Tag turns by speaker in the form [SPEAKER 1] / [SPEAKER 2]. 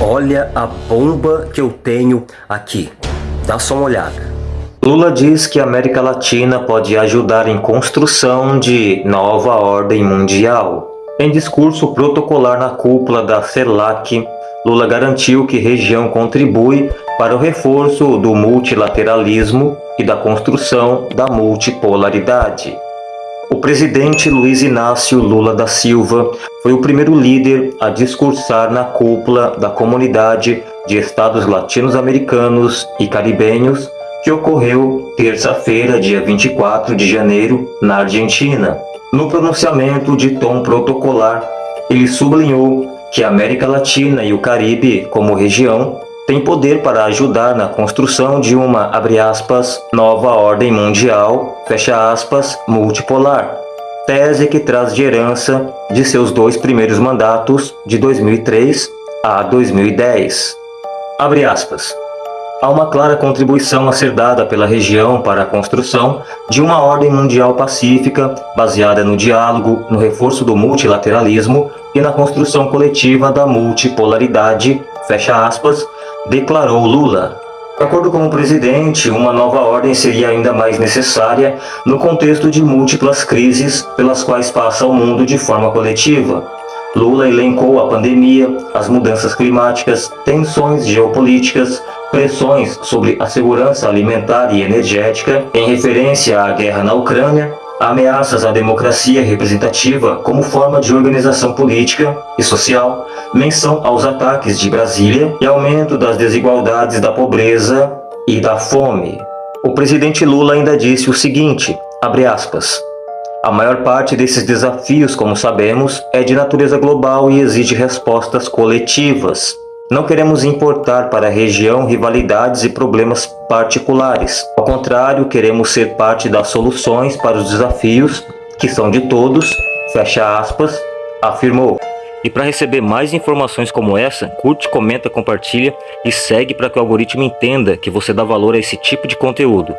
[SPEAKER 1] Olha a bomba que eu tenho aqui. Dá só uma olhada. Lula diz que a América Latina pode ajudar em construção de nova ordem mundial. Em discurso protocolar na cúpula da CELAC, Lula garantiu que região contribui para o reforço do multilateralismo e da construção da multipolaridade. O presidente Luiz Inácio Lula da Silva foi o primeiro líder a discursar na cúpula da Comunidade de Estados Latino-Americanos e Caribenhos, que ocorreu terça-feira, dia 24 de janeiro, na Argentina. No pronunciamento de tom protocolar, ele sublinhou que a América Latina e o Caribe, como região, tem poder para ajudar na construção de uma, aspas, nova ordem mundial, aspas, multipolar, tese que traz de herança de seus dois primeiros mandatos de 2003 a 2010. Abre aspas. Há uma clara contribuição a ser dada pela região para a construção de uma ordem mundial pacífica baseada no diálogo, no reforço do multilateralismo e na construção coletiva da multipolaridade, fecha aspas, declarou Lula. De acordo com o presidente, uma nova ordem seria ainda mais necessária no contexto de múltiplas crises pelas quais passa o mundo de forma coletiva. Lula elencou a pandemia, as mudanças climáticas, tensões geopolíticas, pressões sobre a segurança alimentar e energética, em referência à guerra na Ucrânia, ameaças à democracia representativa como forma de organização política e social, menção aos ataques de Brasília e aumento das desigualdades da pobreza e da fome. O presidente Lula ainda disse o seguinte, abre aspas, a maior parte desses desafios, como sabemos, é de natureza global e exige respostas coletivas. Não queremos importar para a região rivalidades e problemas particulares. Ao contrário, queremos ser parte das soluções para os desafios que são de todos, fecha aspas, afirmou. E para receber mais informações como essa, curte, comenta, compartilha e segue para que o algoritmo entenda que você dá valor a esse tipo de conteúdo.